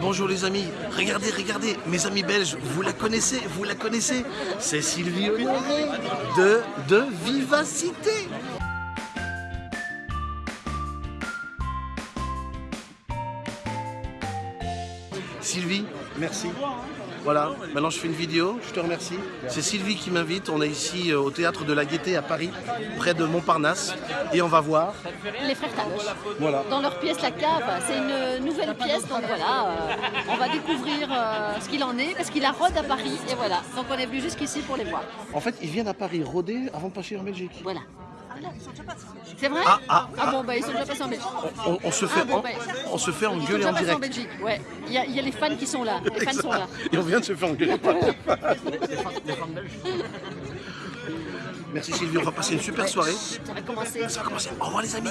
Bonjour les amis, regardez, regardez, mes amis belges, vous la connaissez, vous la connaissez. C'est Sylvie de, de Vivacité Sylvie, merci. Voilà, maintenant je fais une vidéo, je te remercie. C'est Sylvie qui m'invite, on est ici euh, au Théâtre de la Gaîté à Paris, près de Montparnasse, et on va voir. Les frères Taloche. Voilà. Dans leur pièce La Cave, c'est une nouvelle pièce, donc voilà, euh, on va découvrir euh, ce qu'il en est, parce qu'il a rôde à Paris, et voilà. Donc on est venu jusqu'ici pour les voir. En fait, ils viennent à Paris rôder avant de passer en Belgique. Voilà. C'est vrai Ah, ah, ah. bon, bah ils sont déjà passés en Belgique. On, on se fait, Ah bon, bah, on se fait Ils sont engueuler déjà en direct. Belgique, ouais. Il y, a, il y a les fans qui sont là, les fans sont là. Et on vient de se faire engueuler par les fans. Merci Sylvie, on va passer une super soirée. Ça va commencer. Ça va commencer. Au revoir les amis.